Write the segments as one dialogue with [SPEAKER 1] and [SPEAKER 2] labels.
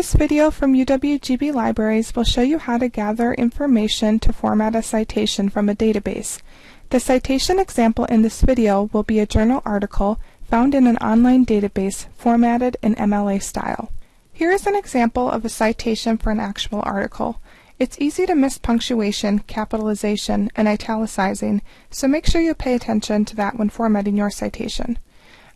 [SPEAKER 1] This video from UWGB Libraries will show you how to gather information to format a citation from a database. The citation example in this video will be a journal article found in an online database formatted in MLA style. Here is an example of a citation for an actual article. It's easy to miss punctuation, capitalization, and italicizing, so make sure you pay attention to that when formatting your citation.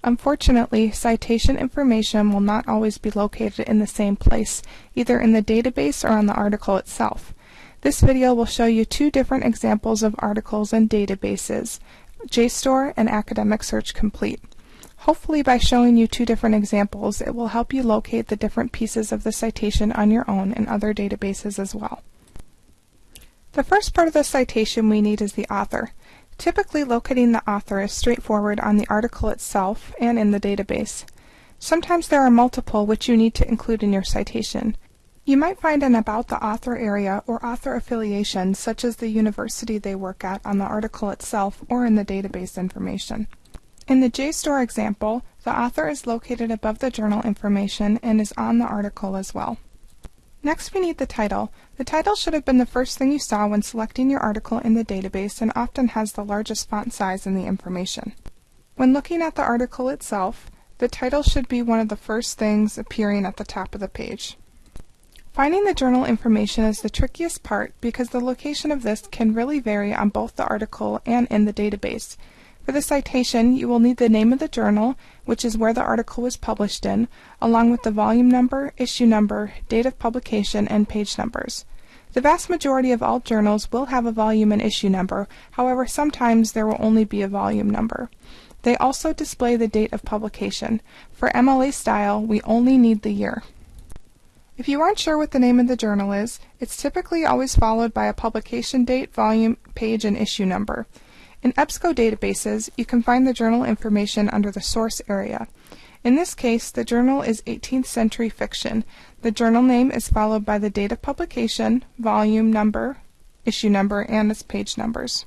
[SPEAKER 1] Unfortunately, citation information will not always be located in the same place, either in the database or on the article itself. This video will show you two different examples of articles and databases, JSTOR and Academic Search Complete. Hopefully by showing you two different examples, it will help you locate the different pieces of the citation on your own in other databases as well. The first part of the citation we need is the author. Typically locating the author is straightforward on the article itself and in the database. Sometimes there are multiple which you need to include in your citation. You might find an About the Author area or author affiliation such as the university they work at on the article itself or in the database information. In the JSTOR example, the author is located above the journal information and is on the article as well. Next we need the title. The title should have been the first thing you saw when selecting your article in the database and often has the largest font size in the information. When looking at the article itself, the title should be one of the first things appearing at the top of the page. Finding the journal information is the trickiest part because the location of this can really vary on both the article and in the database. For the citation, you will need the name of the journal, which is where the article was published in, along with the volume number, issue number, date of publication, and page numbers. The vast majority of all journals will have a volume and issue number, however sometimes there will only be a volume number. They also display the date of publication. For MLA style, we only need the year. If you aren't sure what the name of the journal is, it's typically always followed by a publication date, volume, page, and issue number. In EBSCO databases, you can find the journal information under the source area. In this case, the journal is 18th Century Fiction. The journal name is followed by the date of publication, volume number, issue number, and its page numbers.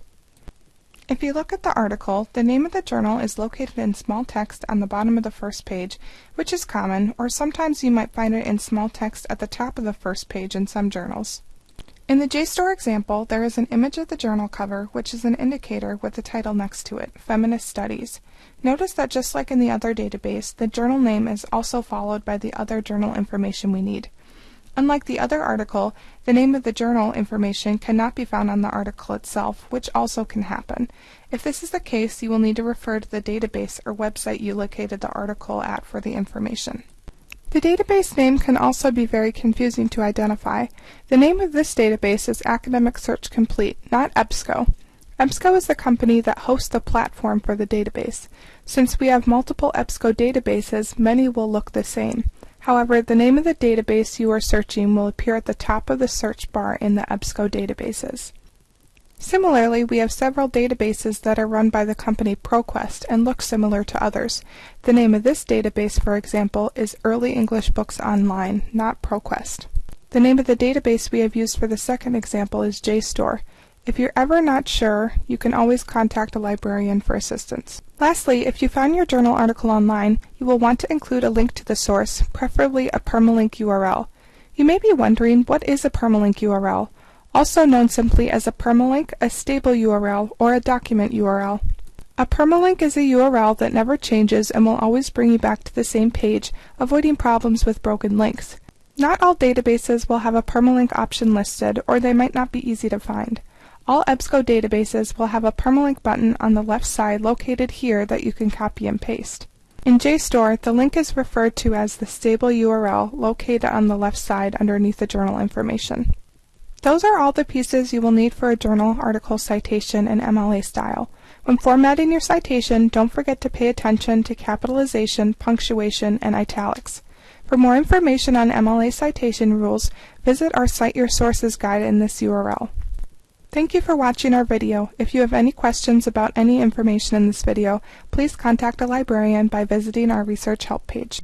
[SPEAKER 1] If you look at the article, the name of the journal is located in small text on the bottom of the first page, which is common, or sometimes you might find it in small text at the top of the first page in some journals. In the JSTOR example, there is an image of the journal cover, which is an indicator with the title next to it, Feminist Studies. Notice that just like in the other database, the journal name is also followed by the other journal information we need. Unlike the other article, the name of the journal information cannot be found on the article itself, which also can happen. If this is the case, you will need to refer to the database or website you located the article at for the information. The database name can also be very confusing to identify. The name of this database is Academic Search Complete, not EBSCO. EBSCO is the company that hosts the platform for the database. Since we have multiple EBSCO databases, many will look the same. However, the name of the database you are searching will appear at the top of the search bar in the EBSCO databases. Similarly, we have several databases that are run by the company ProQuest and look similar to others. The name of this database, for example, is Early English Books Online, not ProQuest. The name of the database we have used for the second example is JSTOR. If you're ever not sure, you can always contact a librarian for assistance. Lastly, if you found your journal article online, you will want to include a link to the source, preferably a permalink URL. You may be wondering, what is a permalink URL? Also known simply as a permalink, a stable URL, or a document URL. A permalink is a URL that never changes and will always bring you back to the same page, avoiding problems with broken links. Not all databases will have a permalink option listed, or they might not be easy to find. All EBSCO databases will have a permalink button on the left side located here that you can copy and paste. In JSTOR, the link is referred to as the stable URL located on the left side underneath the journal information. Those are all the pieces you will need for a journal article citation in MLA style. When formatting your citation, don't forget to pay attention to capitalization, punctuation, and italics. For more information on MLA citation rules, visit our Cite Your Sources guide in this URL. Thank you for watching our video. If you have any questions about any information in this video, please contact a librarian by visiting our research help page.